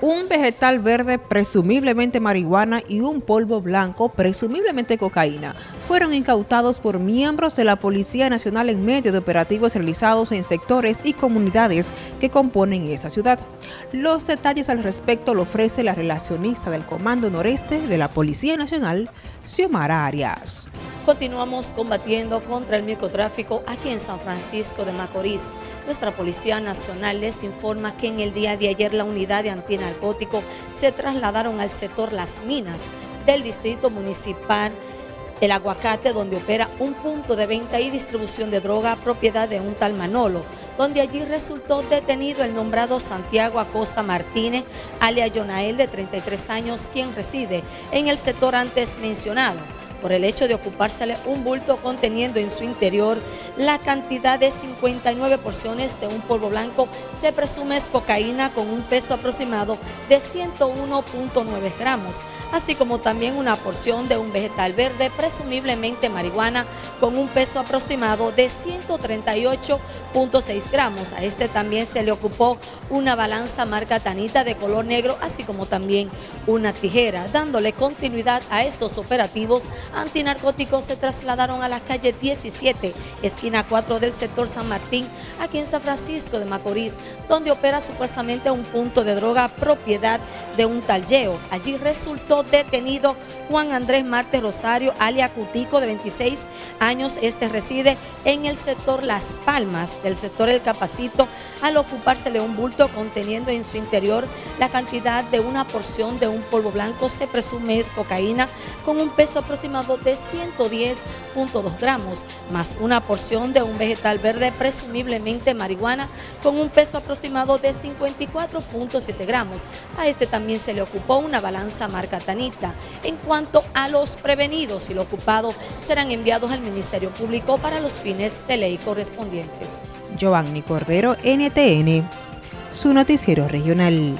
Un vegetal verde, presumiblemente marihuana, y un polvo blanco, presumiblemente cocaína, fueron incautados por miembros de la Policía Nacional en medio de operativos realizados en sectores y comunidades que componen esa ciudad. Los detalles al respecto lo ofrece la relacionista del Comando Noreste de la Policía Nacional, Xiomara Arias. Continuamos combatiendo contra el microtráfico aquí en San Francisco de Macorís. Nuestra Policía Nacional les informa que en el día de ayer la unidad de antinarcótico se trasladaron al sector Las Minas del Distrito Municipal El Aguacate, donde opera un punto de venta y distribución de droga propiedad de un tal Manolo, donde allí resultó detenido el nombrado Santiago Acosta Martínez, alias Yonael, de 33 años, quien reside en el sector antes mencionado por el hecho de ocupársele un bulto conteniendo en su interior la cantidad de 59 porciones de un polvo blanco, se presume es cocaína con un peso aproximado de 101.9 gramos, así como también una porción de un vegetal verde, presumiblemente marihuana, con un peso aproximado de 138.6 gramos. A este también se le ocupó una balanza marca Tanita de color negro, así como también una tijera. Dándole continuidad a estos operativos, antinarcóticos se trasladaron a la calle 17, esquina 4 del sector San Martín, aquí en San Francisco de Macorís, donde opera supuestamente un punto de droga propiedad de un talleo. Allí resultó detenido Juan Andrés Marte Rosario, alia Cutico, de 26 años. Este reside en el sector Las Palmas, del sector El Capacito, al ocupársele un bulto conteniendo en su interior la cantidad de una porción de un polvo blanco, se presume es cocaína, con un peso aproximado de 110.2 gramos, más una porción de un vegetal verde, presumiblemente marihuana, con un peso aproximado de 54.7 gramos. A este también se le ocupó una balanza marca en cuanto a los prevenidos y los ocupados serán enviados al Ministerio Público para los fines de ley correspondientes. Giovanni Cordero, NTN, su noticiero regional.